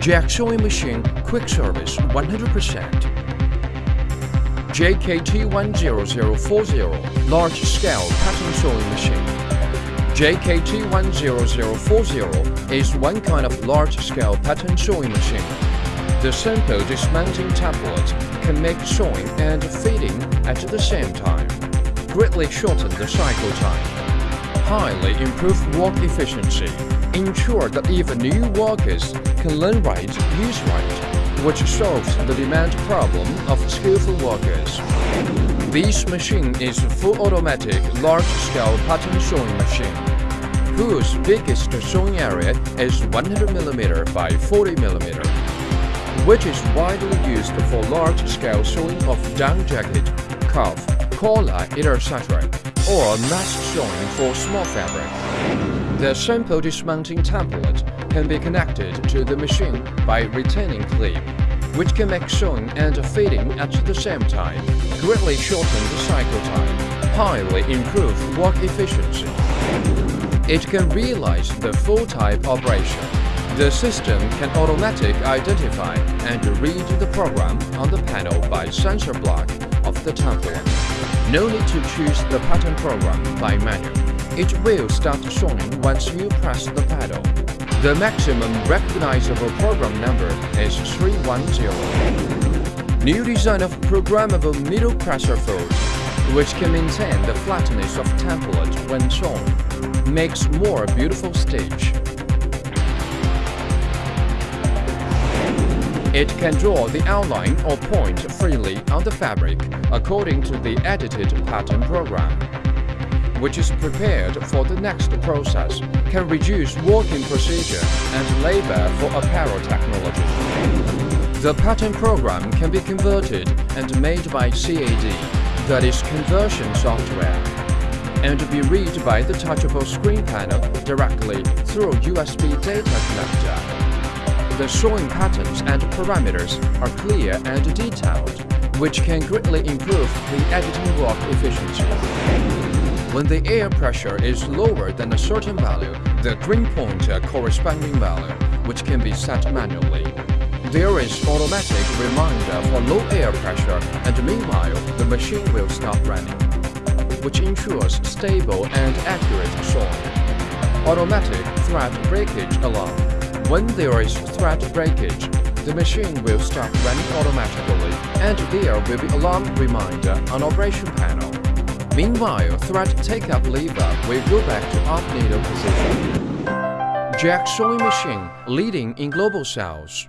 Jack sewing machine quick service 100%. JKT10040 large scale pattern sewing machine. JKT10040 is one kind of large scale pattern sewing machine. The simple dismounting tablet can make sewing and feeding at the same time, greatly shorten the cycle time, highly improve work efficiency, ensure that even new workers can learn right, use right, which solves the demand problem of skillful workers. This machine is a full automatic large-scale pattern sewing machine, whose biggest sewing area is 100mm by 40mm, which is widely used for large-scale sewing of down jacket, cuff, collar, etc., or mass sewing for small fabric. The simple dismounting template can be connected to the machine by retaining clip, which can make sewing and fitting at the same time, greatly shorten the cycle time, highly improve work efficiency. It can realize the full type operation. The system can automatically identify and read the program on the panel by sensor block of the template. No need to choose the pattern program by manual. It will start showing once you press the pedal. The maximum recognizable program number is 310. New design of programmable middle pressure foot, which can maintain the flatness of template when sewn, makes more beautiful stitch. It can draw the outline or point freely on the fabric according to the edited pattern program which is prepared for the next process, can reduce working procedure and labor for apparel technology. The pattern program can be converted and made by CAD, that is conversion software, and be read by the touchable screen panel directly through USB data connector. The sewing patterns and parameters are clear and detailed, which can greatly improve the editing work efficiency. When the air pressure is lower than a certain value, the green point a corresponding value, which can be set manually. There is automatic reminder for low air pressure and meanwhile the machine will stop running, which ensures stable and accurate sewing. Automatic thread breakage alarm. When there is thread breakage, the machine will stop running automatically and there will be alarm reminder on operation panel. Meanwhile, thread take-up lever will go back to up needle position. Jack sewing machine leading in global sales.